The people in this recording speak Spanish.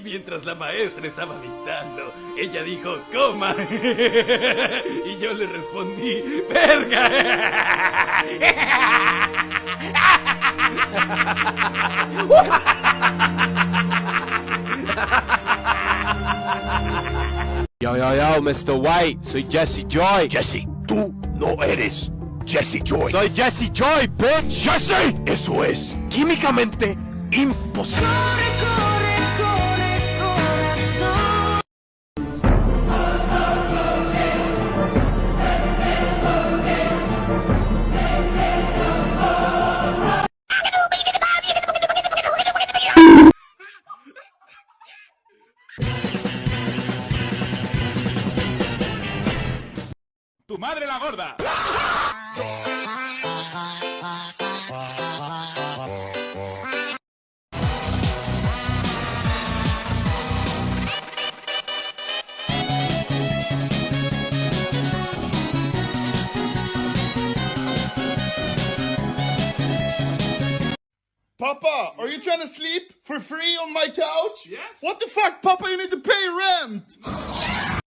mientras la maestra estaba dictando. Ella dijo, coma. y yo le respondí, verga. Yo, yo, yo, Mr. White, soy Jesse Joy. Jesse, tú no eres Jesse Joy. Soy Jesse Joy, bitch. Jesse, eso es químicamente imposible. ¡Tu madre la gorda! Papa, are you trying to sleep for free on my couch? Yes. What the fuck, Papa? You need to pay rent.